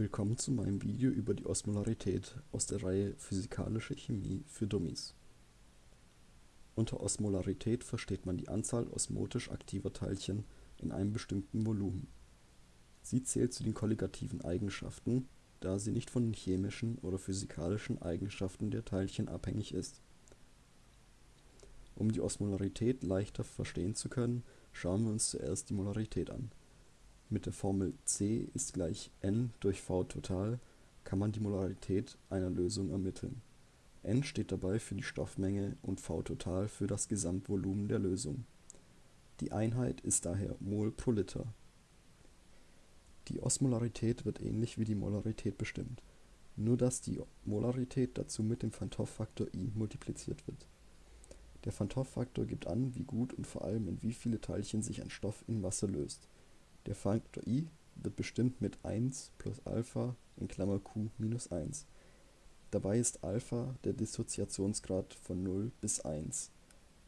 Willkommen zu meinem Video über die Osmolarität aus der Reihe Physikalische Chemie für Dummies. Unter Osmolarität versteht man die Anzahl osmotisch aktiver Teilchen in einem bestimmten Volumen. Sie zählt zu den kolligativen Eigenschaften, da sie nicht von den chemischen oder physikalischen Eigenschaften der Teilchen abhängig ist. Um die Osmolarität leichter verstehen zu können, schauen wir uns zuerst die Molarität an. Mit der Formel C ist gleich N durch V total kann man die Molarität einer Lösung ermitteln. N steht dabei für die Stoffmenge und V total für das Gesamtvolumen der Lösung. Die Einheit ist daher Mol pro Liter. Die Osmolarität wird ähnlich wie die Molarität bestimmt, nur dass die Molarität dazu mit dem Hoff-Faktor I multipliziert wird. Der Hoff-Faktor gibt an, wie gut und vor allem in wie viele Teilchen sich ein Stoff in Wasser löst. Der Faktor I wird bestimmt mit 1 plus Alpha (Q minus 1). Dabei ist Alpha der Dissoziationsgrad von 0 bis 1,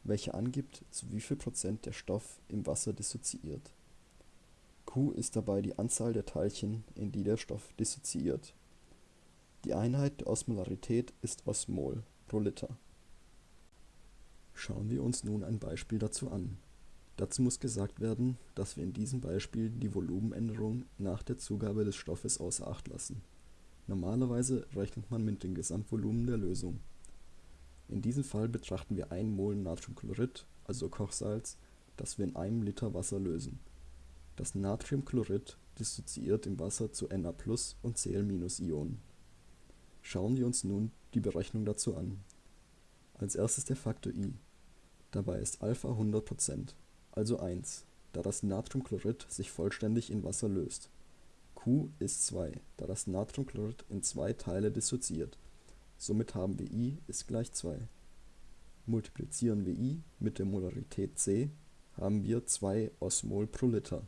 welcher angibt, zu wie viel Prozent der Stoff im Wasser dissoziiert. Q ist dabei die Anzahl der Teilchen, in die der Stoff dissoziiert. Die Einheit der Osmolarität ist Osmol pro Liter. Schauen wir uns nun ein Beispiel dazu an. Dazu muss gesagt werden, dass wir in diesem Beispiel die Volumenänderung nach der Zugabe des Stoffes außer Acht lassen. Normalerweise rechnet man mit dem Gesamtvolumen der Lösung. In diesem Fall betrachten wir 1 mol Natriumchlorid, also Kochsalz, das wir in einem Liter Wasser lösen. Das Natriumchlorid dissoziiert im Wasser zu Na+ und Cl-Ionen. Schauen wir uns nun die Berechnung dazu an. Als erstes der Faktor I. Dabei ist Alpha 100%, also 1, da das Natriumchlorid sich vollständig in Wasser löst. Q ist 2, da das Natriumchlorid in zwei Teile dissoziiert. Somit haben wir I ist gleich 2. Multiplizieren wir I mit der Molarität C, haben wir 2 Osmol pro Liter